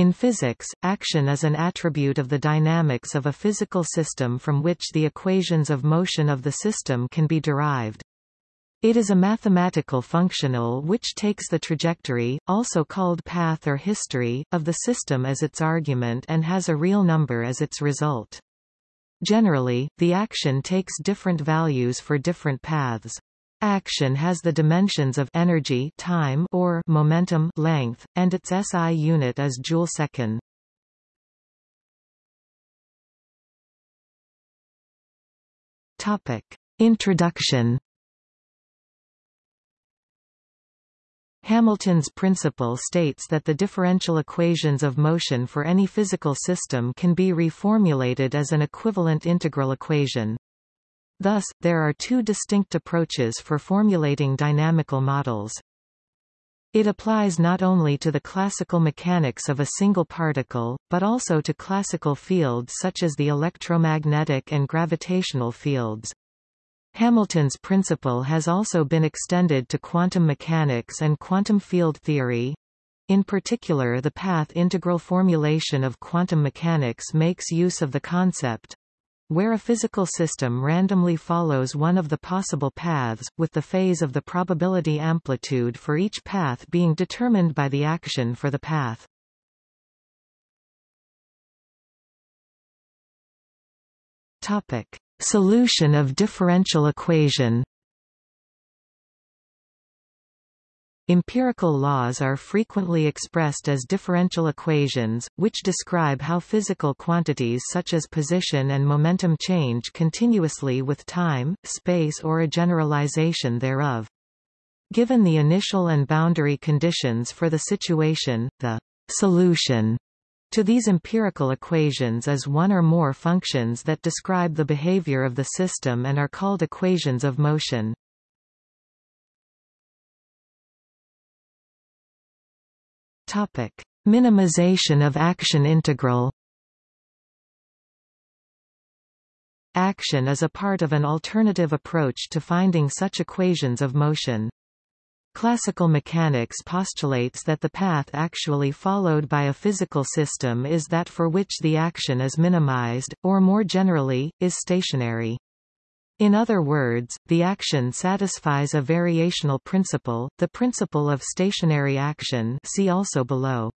In physics, action is an attribute of the dynamics of a physical system from which the equations of motion of the system can be derived. It is a mathematical functional which takes the trajectory, also called path or history, of the system as its argument and has a real number as its result. Generally, the action takes different values for different paths. Action has the dimensions of energy time or momentum length, and its SI unit is joule-second. Topic. Introduction Hamilton's principle states that the differential equations of motion for any physical system can be reformulated as an equivalent integral equation. Thus, there are two distinct approaches for formulating dynamical models. It applies not only to the classical mechanics of a single particle, but also to classical fields such as the electromagnetic and gravitational fields. Hamilton's principle has also been extended to quantum mechanics and quantum field theory. In particular the path integral formulation of quantum mechanics makes use of the concept where a physical system randomly follows one of the possible paths, with the phase of the probability amplitude for each path being determined by the action for the path. Topic. Solution of differential equation Empirical laws are frequently expressed as differential equations, which describe how physical quantities such as position and momentum change continuously with time, space or a generalization thereof. Given the initial and boundary conditions for the situation, the solution to these empirical equations is one or more functions that describe the behavior of the system and are called equations of motion. Topic: Minimization of action integral. Action is a part of an alternative approach to finding such equations of motion. Classical mechanics postulates that the path actually followed by a physical system is that for which the action is minimized, or more generally, is stationary. In other words, the action satisfies a variational principle, the principle of stationary action see also below.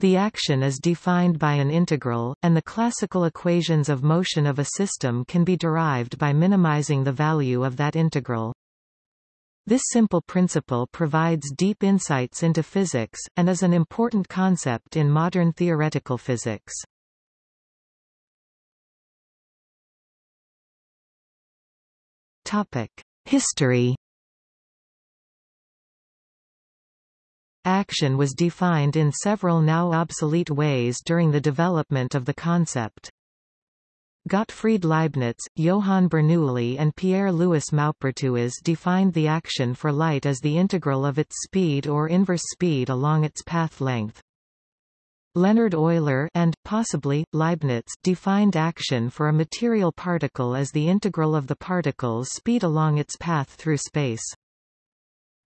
The action is defined by an integral, and the classical equations of motion of a system can be derived by minimizing the value of that integral. This simple principle provides deep insights into physics, and is an important concept in modern theoretical physics. History Action was defined in several now obsolete ways during the development of the concept. Gottfried Leibniz, Johann Bernoulli and Pierre-Louis Maupertuis defined the action for light as the integral of its speed or inverse speed along its path length. Leonhard Euler and, possibly, Leibniz defined action for a material particle as the integral of the particle's speed along its path through space.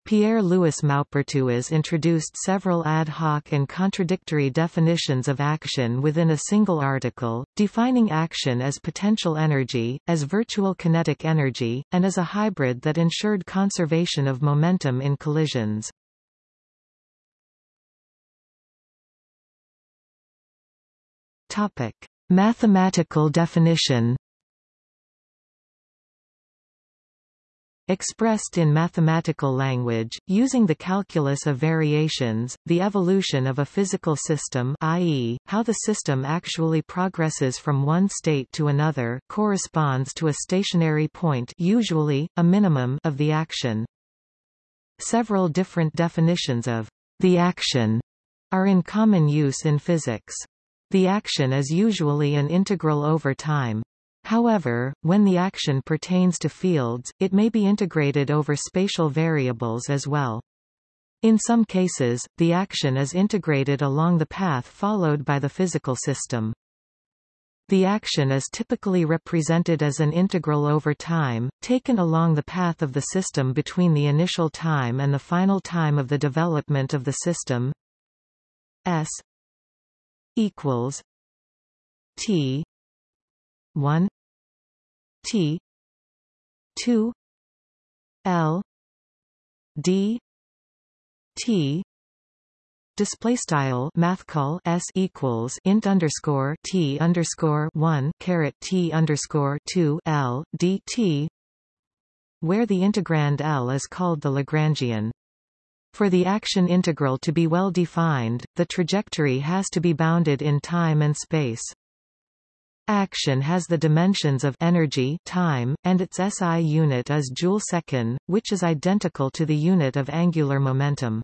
Pierre-Louis Maupertuis introduced several ad hoc and contradictory definitions of action within a single article, defining action as potential energy, as virtual kinetic energy, and as a hybrid that ensured conservation of momentum in collisions. Mathematical definition Expressed in mathematical language, using the calculus of variations, the evolution of a physical system i.e., how the system actually progresses from one state to another corresponds to a stationary point usually, a minimum of the action. Several different definitions of the action are in common use in physics. The action is usually an integral over time. However, when the action pertains to fields, it may be integrated over spatial variables as well. In some cases, the action is integrated along the path followed by the physical system. The action is typically represented as an integral over time, taken along the path of the system between the initial time and the final time of the development of the system s equals T one T two L D T display style math call s equals int underscore t underscore one caret t underscore two l dt, where the integrand L is called the Lagrangian. For the action integral to be well defined, the trajectory has to be bounded in time and space. Action has the dimensions of energy time, and its SI unit is joule-second, which is identical to the unit of angular momentum.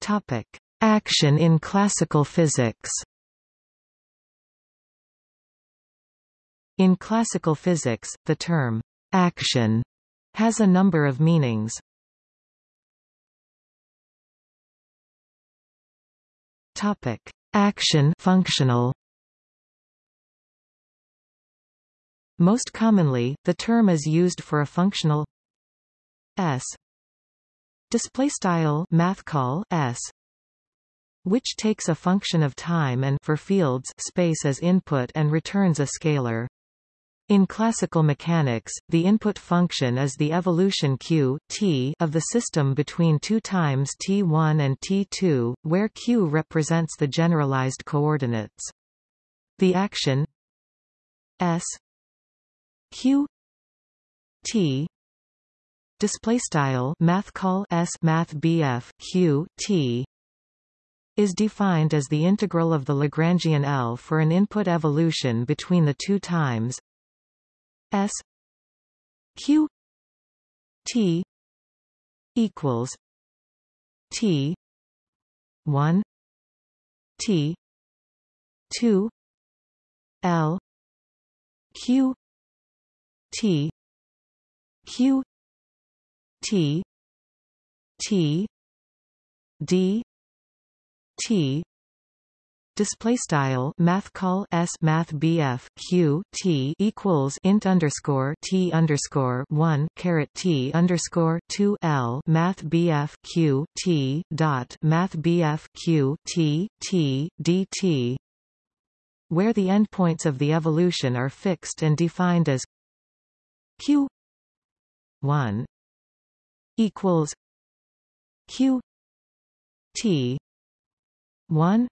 Topic: Action in classical physics. In classical physics, the term action has a number of meanings. Topic: Action functional. Most commonly, the term is used for a functional s display style math call s which takes a function of time and for fields space as input and returns a scalar. In classical mechanics, the input function is the evolution q t of the system between two times t1 and t2, where q represents the generalized coordinates. The action s q t display style math call s math bf q t is defined as the integral of the Lagrangian L for an input evolution between the two times s q t equals t 1 t 2 l q t q T T D T display style math call s math bf q t equals int underscore t underscore one caret t underscore two l math bf q t dot math bf q t t dt, where the endpoints of the evolution are fixed and defined as q one equals q t 1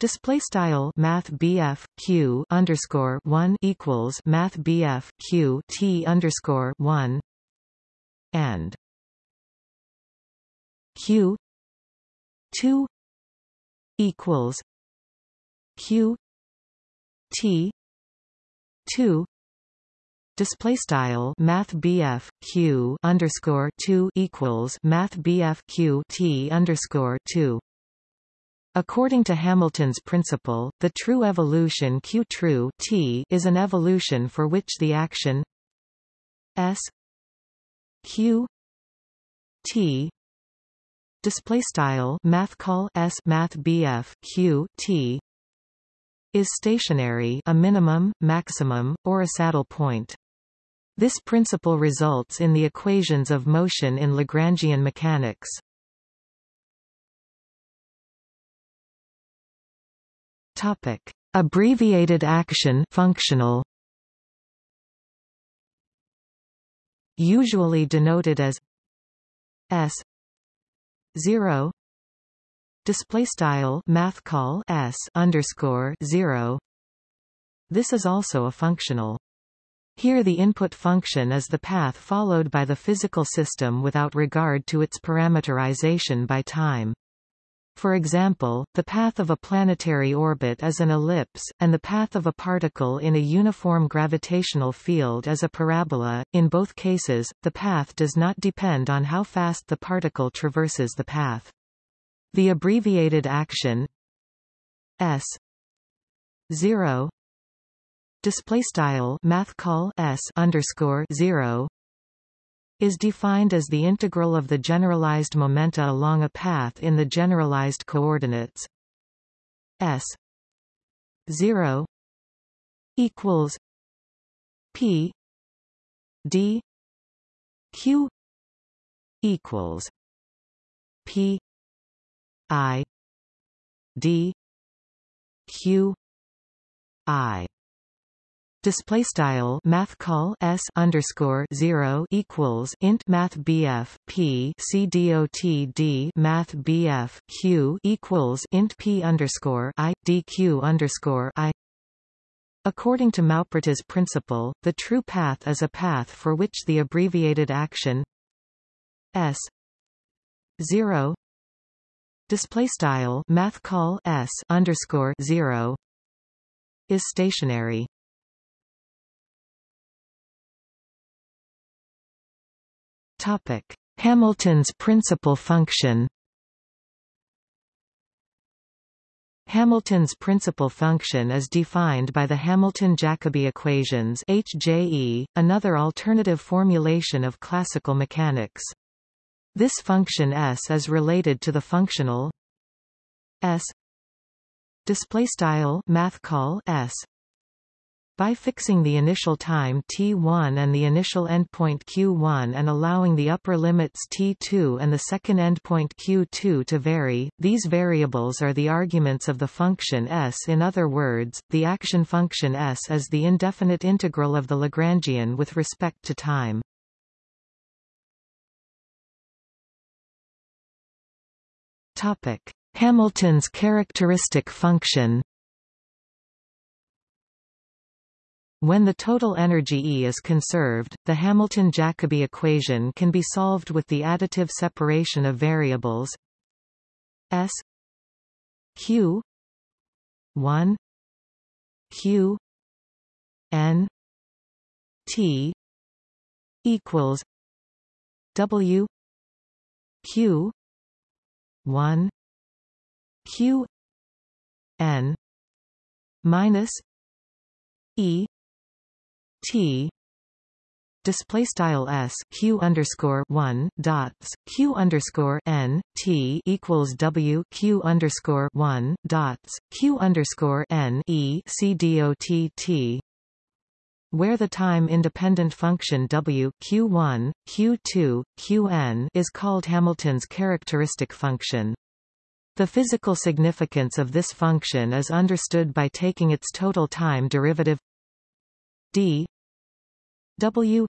Display style Math BF Q underscore one equals Math BF Q T underscore one. And Q two equals Q T two. Display style math BF Q underscore 2 equals math BF Q T underscore 2 According to Hamilton's principle, the true evolution Q true T is an evolution for which the action S Q T display style math call S math BF Q T is stationary a minimum, maximum, or a saddle point. This principle results in the equations of motion in Lagrangian mechanics. Topic: Abbreviated action functional. Usually denoted as s 0 display style math call s underscore 0 this is also a functional. Here the input function is the path followed by the physical system without regard to its parameterization by time. For example, the path of a planetary orbit is an ellipse, and the path of a particle in a uniform gravitational field is a parabola. In both cases, the path does not depend on how fast the particle traverses the path. The abbreviated action s 0 display style math call s underscore 0 is defined as the integral of the generalized momenta along a path in the generalized coordinates. S 0 equals p d q equals p i d q i Display style math call s underscore zero equals int math bf p c dot d math bf q equals int p underscore i dq underscore i. According to Maupertuis principle, the true path is a path for which the abbreviated action s zero display style math call s underscore zero is stationary. Topic: Hamilton's principal function. Hamilton's principal function is defined by the Hamilton-Jacobi equations HJE, another alternative formulation of classical mechanics. This function S is related to the functional S display style math call S by fixing the initial time t1 and the initial endpoint q1 and allowing the upper limits t2 and the second endpoint q2 to vary, these variables are the arguments of the function s in other words, the action function s is the indefinite integral of the Lagrangian with respect to time. Hamilton's characteristic function When the total energy E is conserved, the Hamilton-Jacobi equation can be solved with the additive separation of variables S Q 1 Q N T equals W Q 1 Q N minus E T display style s q underscore one dots q underscore n t equals w q underscore one dots q underscore n e c dot t where the time independent function w q1 q2 qn is called Hamilton's characteristic function. The physical significance of this function is understood by taking its total time derivative d W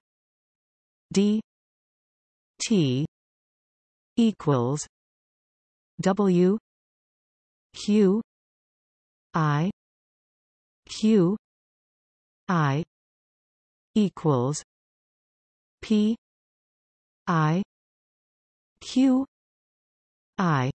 D T equals W Q I Q I equals P I Q I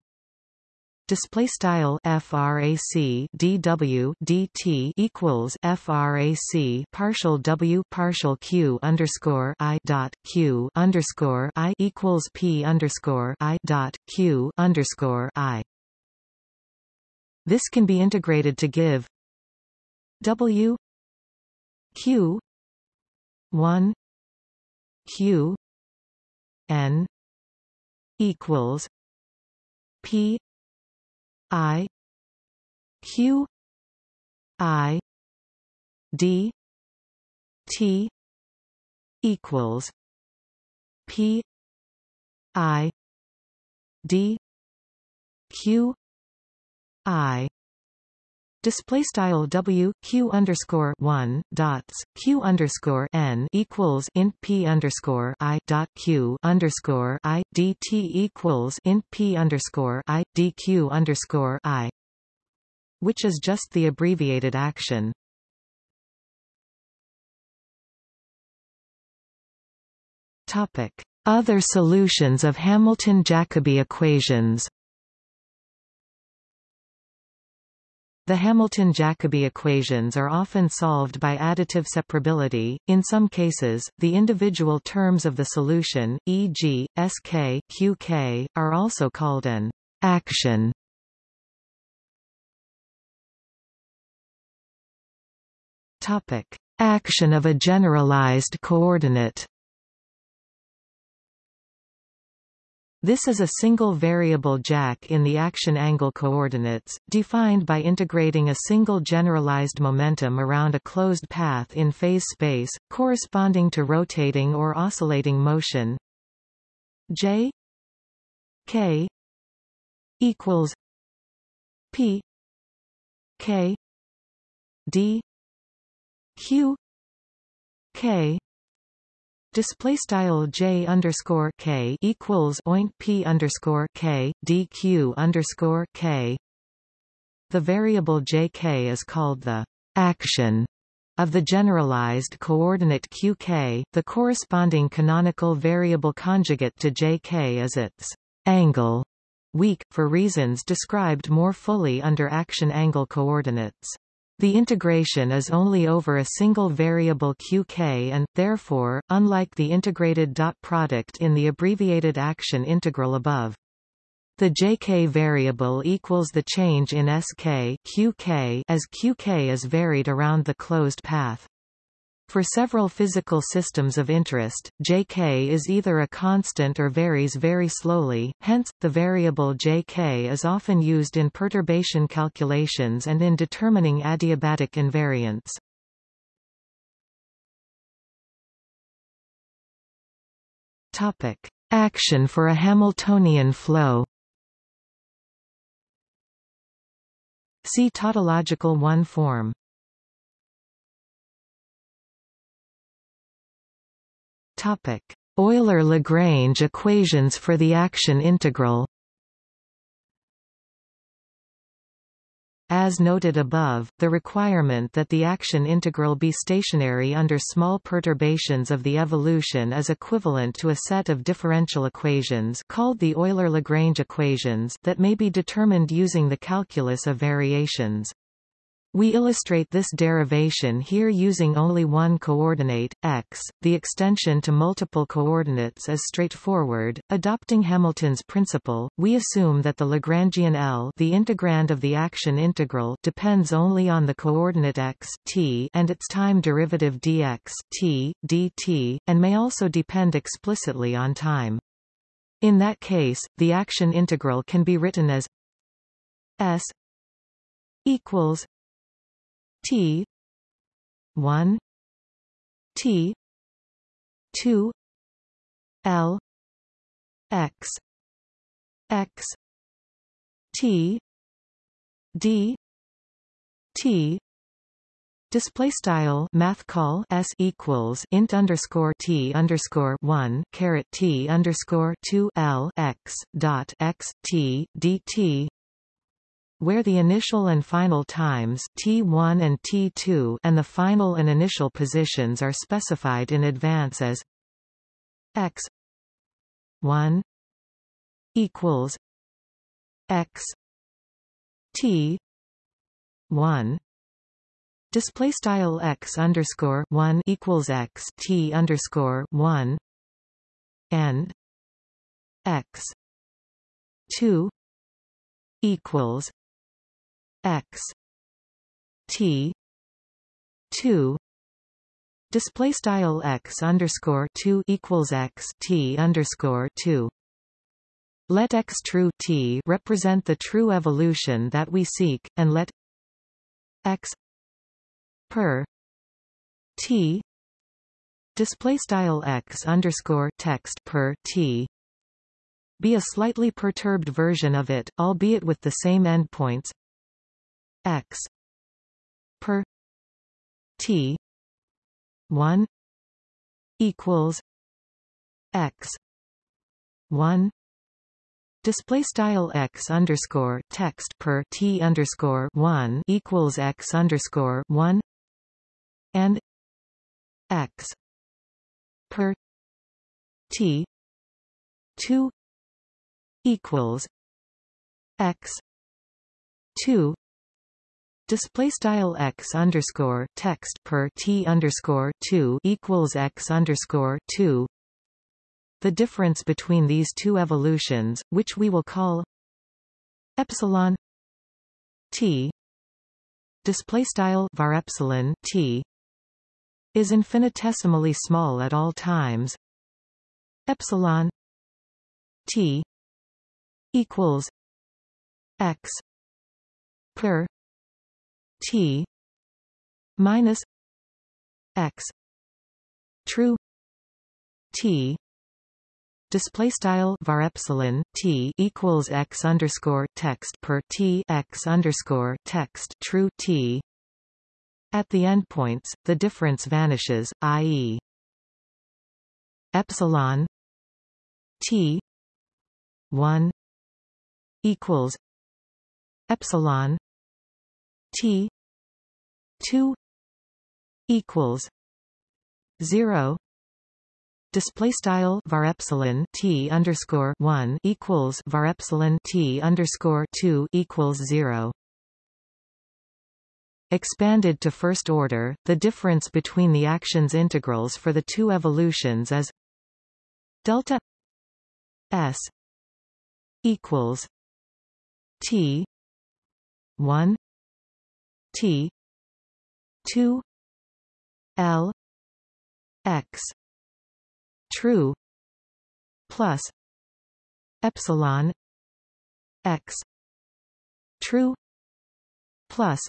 display style frac dw dt equals frac partial w partial q underscore i dot q underscore i equals p underscore i dot q underscore i. This can be integrated to give w q one q n equals p I Q I D T equals P I D Q I Display style W Q underscore one dots Q underscore N equals int P underscore I dot Q underscore I D T equals int P underscore I D Q underscore I which is just the abbreviated action. Topic Other solutions of Hamilton-Jacobi equations The Hamilton-Jacobi equations are often solved by additive separability. In some cases, the individual terms of the solution, e.g., sk, qk, are also called an action. Topic: Action of a generalized coordinate. This is a single variable jack in the action angle coordinates, defined by integrating a single generalized momentum around a closed path in phase space, corresponding to rotating or oscillating motion. J k equals P K D Q K Display style j underscore k equals oint p underscore k dq underscore k. The variable jk is called the action of the generalized coordinate qk. The corresponding canonical variable conjugate to jk is its angle, weak, for reasons described more fully under action angle coordinates. The integration is only over a single variable qk and, therefore, unlike the integrated dot product in the abbreviated action integral above. The jk variable equals the change in sk qk as qk is varied around the closed path. For several physical systems of interest, Jk is either a constant or varies very slowly, hence, the variable Jk is often used in perturbation calculations and in determining adiabatic invariance. Topic. Action for a Hamiltonian flow See tautological one form Euler-Lagrange equations for the action integral As noted above, the requirement that the action integral be stationary under small perturbations of the evolution is equivalent to a set of differential equations called the Euler-Lagrange equations that may be determined using the calculus of variations. We illustrate this derivation here using only one coordinate, x. The extension to multiple coordinates is straightforward. Adopting Hamilton's principle, we assume that the Lagrangian L the integrand of the action integral depends only on the coordinate x t and its time derivative dx t, dt, and may also depend explicitly on time. In that case, the action integral can be written as s equals T one T two L X X T D T Display style math call s equals int underscore t underscore one caret t underscore two l x dot x t dt where the initial and final times t1 and t2 and the final and initial positions are specified in advance as x 1 equals x t 1 display style x underscore 1 equals x t underscore 1 and x 2 equals x. T. 2 display style x underscore 2 equals x t underscore 2 let x true t represent the true evolution that we seek and let x per t display style x underscore text per t be a slightly perturbed version of it albeit with the same endpoints x per t 1 equals x 1 Display style x underscore text per t underscore one equals x underscore one and x per t two equals x two display style x underscore text per t underscore 2 equals x underscore 2 the difference between these two evolutions which we will call epsilon t display style var epsilon t is infinitesimally small at all times. Epsilon t equals x per T minus X. True. T. Display style var epsilon t equals x underscore text per t x underscore text. True t. At the endpoints the difference vanishes i.e. epsilon t 1 equals epsilon t 2 equals 0 display style var epsilon t underscore 1 equals var epsilon t underscore 2 equals 0 Expanded to first order, the difference between the actions integrals for the two evolutions is delta s equals t 1 t. 2 l. X. True. Plus. Epsilon. X. True. Plus.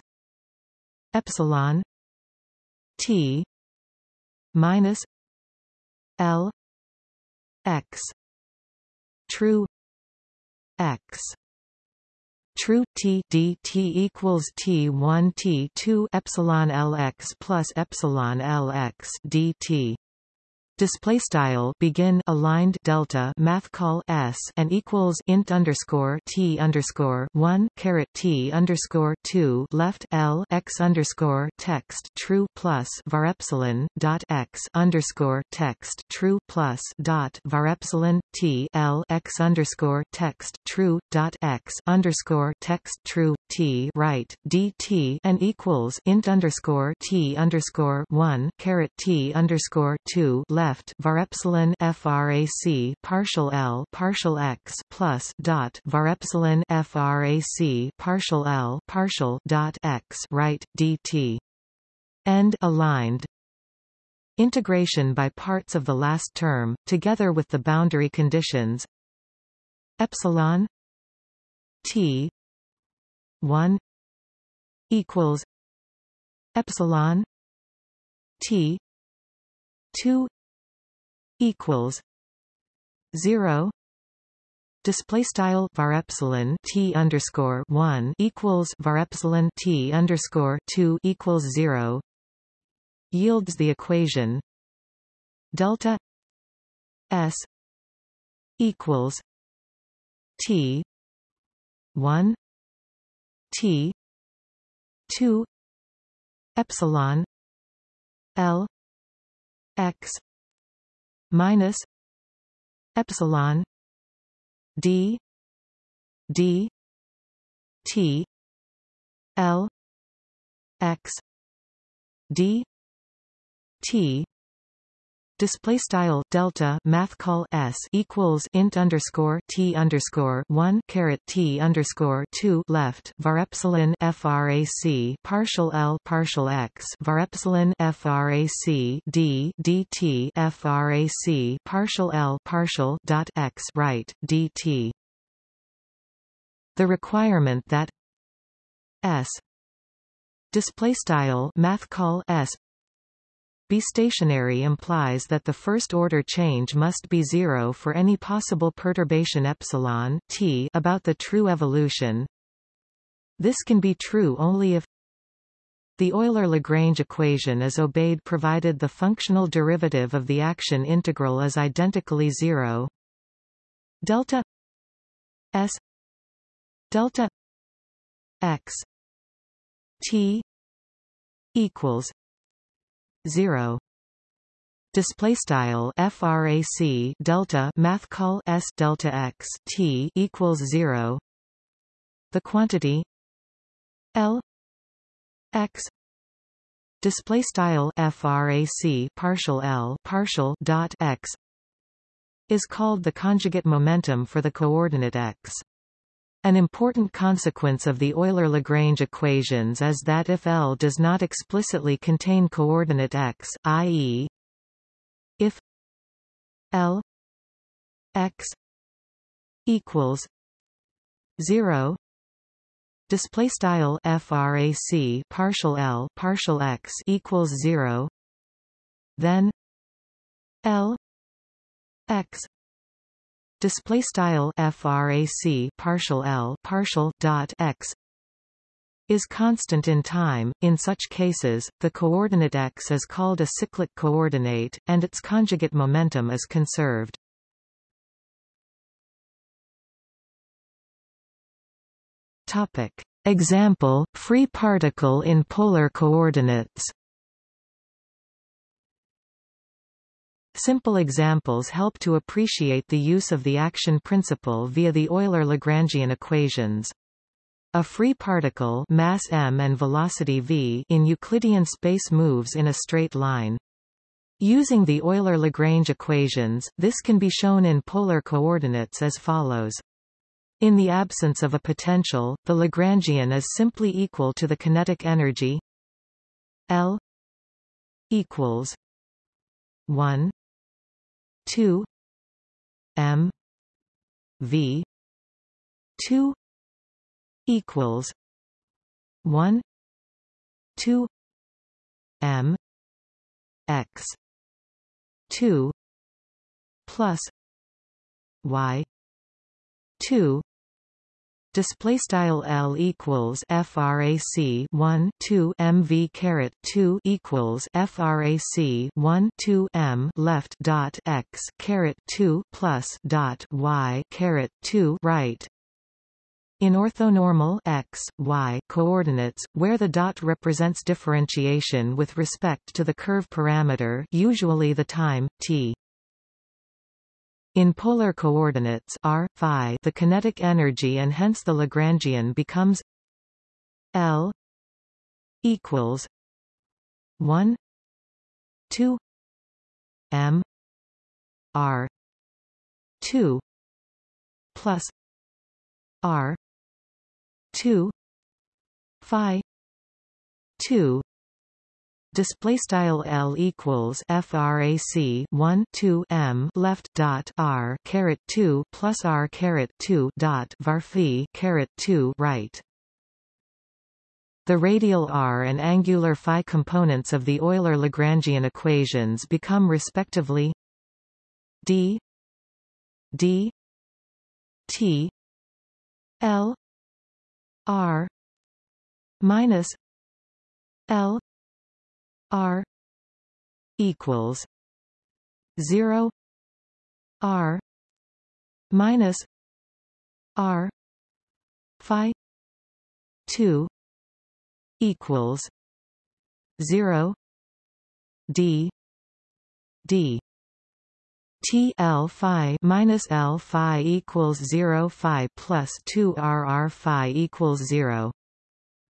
Epsilon. T. Minus. L. X. True. X true t d t equals t 1 t 2 epsilon lx plus epsilon lx dt display style begin aligned delta math call s and equals int underscore t underscore one caret t underscore two left l x underscore text true plus var epsilon dot x underscore text true plus dot var epsilon t l x underscore text true dot x underscore text true t right dt and equals int underscore t underscore one caret t underscore two left left var epsilon frac partial L partial x plus dot var epsilon frac partial L partial dot x right dt. End aligned. Integration by parts of the last term together with the boundary conditions. Epsilon t 1 equals epsilon t 2 equals 0 display style var epsilon t underscore 1 equals var epsilon t underscore 2 equals 0 yields the equation delta s equals t 1 t 2 epsilon l x minus epsilon d d t l x d t display style delta math call s equals int underscore t underscore one caret t underscore two left var epsilon frac partial l partial x var epsilon frac d dt frac partial l partial dot x right dt. The requirement that s display style math call s be stationary implies that the first-order change must be zero for any possible perturbation epsilon t about the true evolution. This can be true only if the Euler-Lagrange equation is obeyed provided the functional derivative of the action integral is identically zero. Delta s delta x t equals 0 display style frac delta math call s delta x t equals 0 the quantity l x. Display style frac partial l partial dot x is called the conjugate momentum for the coordinate x an important consequence of the Euler-Lagrange equations is that if L does not explicitly contain coordinate x, i.e. if L x equals 0 display style frac partial L partial x equals 0 then L x display style frac partial l partial dot x is constant in time. In such cases, the coordinate x is called a cyclic coordinate, and its conjugate momentum is conserved. Topic. Example, free particle in polar coordinates Simple examples help to appreciate the use of the action principle via the Euler-Lagrangian equations. A free particle mass m and velocity v in Euclidean space moves in a straight line. Using the Euler-Lagrange equations, this can be shown in polar coordinates as follows. In the absence of a potential, the Lagrangian is simply equal to the kinetic energy L equals 1 2 m v 2 equals 1 2 m x 2 plus y 2 display style L equals frac 1 2 mv caret 2 equals frac 1 2 m left dot x caret 2 plus dot y caret 2 right in orthonormal x, y coordinates, where the dot represents differentiation with respect to the curve parameter usually the time, t. In polar coordinates r, phi, the kinetic energy and hence the Lagrangian becomes L equals 1 2 m r 2 plus r 2 phi 2 display style L equals frac 1 2 m left dot r caret 2 plus r caret 2 dot var phi caret 2 right. The radial r and angular phi components of the Euler-Lagrangian equations become respectively d d t l r minus l R equals zero R minus R Phi two equals zero D D. T L phi minus L phi equals zero phi plus two R R phi equals zero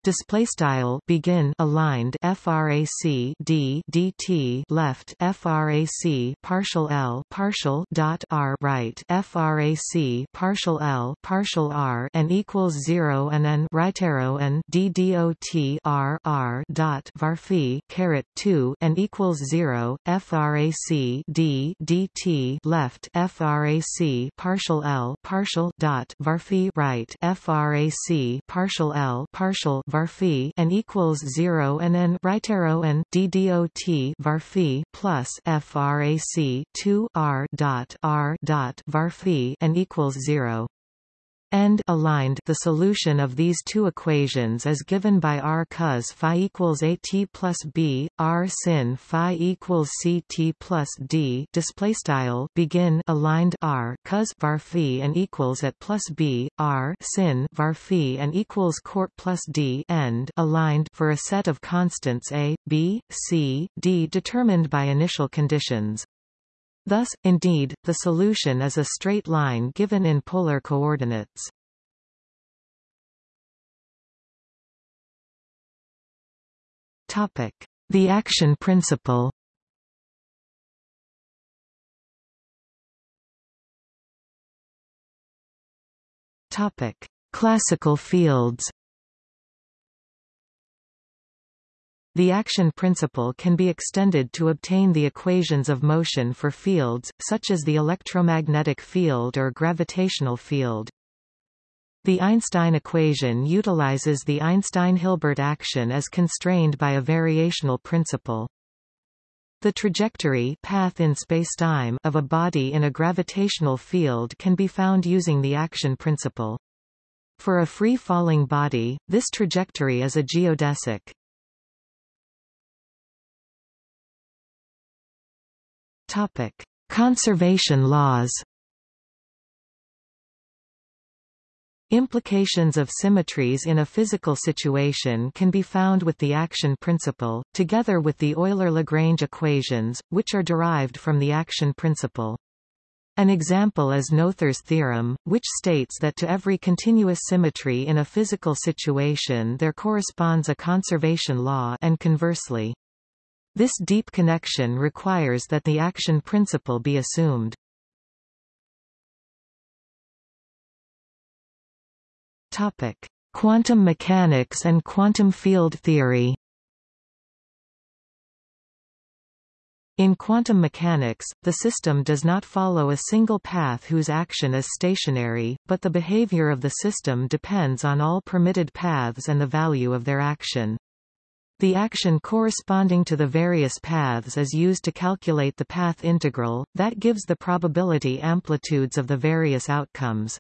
display style begin aligned frac d dt left frac partial l partial dot r right frac partial l partial r and equals 0 and n right arrow and d dot r r dot varphi caret 2 and equals 0 frac d dt left frac partial l partial dot varphi right frac partial l partial var phi and equals 0 and n right arrow and d dot var phi plus frac 2 r dot r dot var phi and equals 0 end aligned the solution of these two equations is given by r cos phi equals a t plus b r sin phi equals c t plus d display style begin aligned r cos var phi and equals at plus b r sin var phi and equals court plus d end aligned for a set of constants a b c d determined by initial conditions Thus, indeed, the solution is a straight line given in polar coordinates. Topic: The action principle. Topic: Classical fields. The action principle can be extended to obtain the equations of motion for fields, such as the electromagnetic field or gravitational field. The Einstein equation utilizes the Einstein-Hilbert action as constrained by a variational principle. The trajectory path in spacetime of a body in a gravitational field can be found using the action principle. For a free-falling body, this trajectory is a geodesic. Topic: Conservation laws. Implications of symmetries in a physical situation can be found with the action principle, together with the Euler-Lagrange equations, which are derived from the action principle. An example is Noether's theorem, which states that to every continuous symmetry in a physical situation there corresponds a conservation law and conversely. This deep connection requires that the action principle be assumed. Topic: Quantum mechanics and quantum field theory. In quantum mechanics, the system does not follow a single path whose action is stationary, but the behavior of the system depends on all permitted paths and the value of their action. The action corresponding to the various paths is used to calculate the path integral, that gives the probability amplitudes of the various outcomes.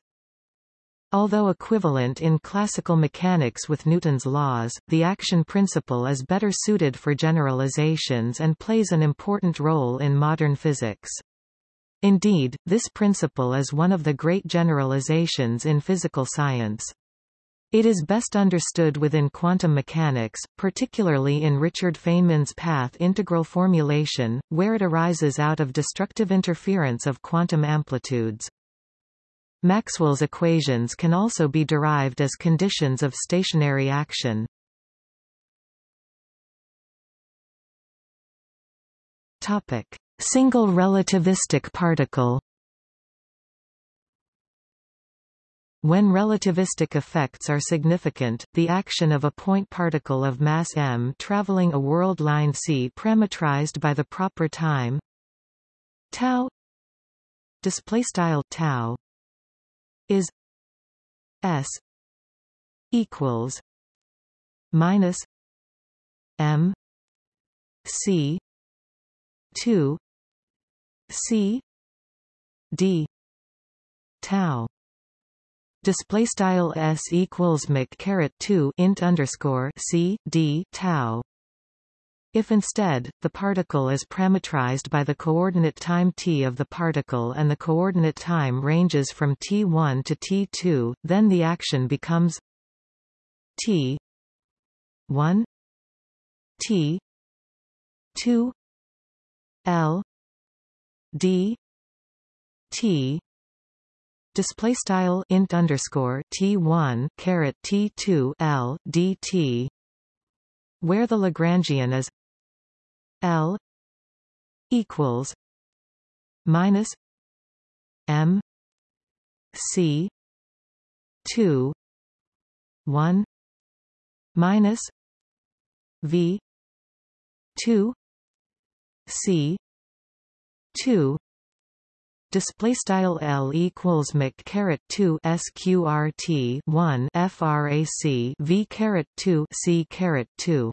Although equivalent in classical mechanics with Newton's laws, the action principle is better suited for generalizations and plays an important role in modern physics. Indeed, this principle is one of the great generalizations in physical science. It is best understood within quantum mechanics, particularly in Richard Feynman's path integral formulation, where it arises out of destructive interference of quantum amplitudes. Maxwell's equations can also be derived as conditions of stationary action. Topic: Single relativistic particle. When relativistic effects are significant, the action of a point particle of mass m traveling a world line c parametrized by the proper time tau display style tau is S equals minus M C two C D tau display style s equals mc caret 2 int underscore c d tau. If instead, the particle is parametrized by the coordinate time t of the particle and the coordinate time ranges from t1 to t2, then the action becomes t 1 t 2 l d t display style int underscore t1 caret t2 l dt where the Lagrangian is L equals minus M C two one minus V two C two display style L equals mc caret 2 sqrt 1 frac V caret 2 C caret 2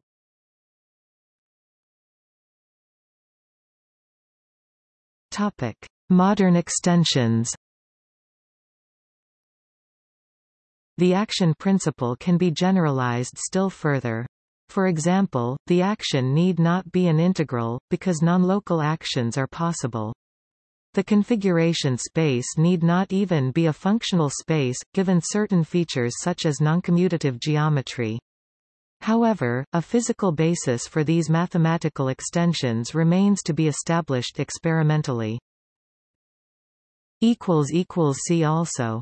Topic: Modern extensions. The action principle can be generalized still further. For example, the action need not be an integral, because non-local actions are possible. The configuration space need not even be a functional space, given certain features such as noncommutative geometry. However, a physical basis for these mathematical extensions remains to be established experimentally. See also